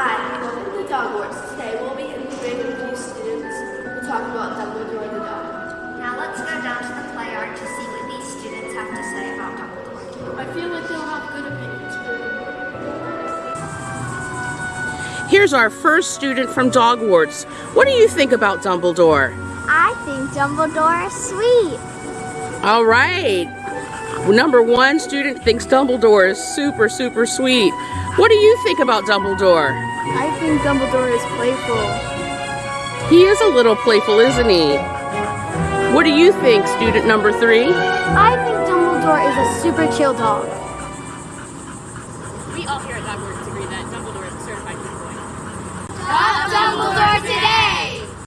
Hi, welcome to Dogwarts. Today we'll be interviewing a few students to talk about Dumbledore the dog. Now let's go down to the play art to see what these students have to say about Dumbledore. I feel like they'll have good opinions Here's our first student from Dogwarts. What do you think about Dumbledore? I think Dumbledore is sweet. All right. Number one student thinks Dumbledore is super, super sweet. What do you think about Dumbledore? I think Dumbledore is playful. He is a little playful, isn't he? What do you think, student number three? I think Dumbledore is a super chill dog. We all here at Dogwarts agree that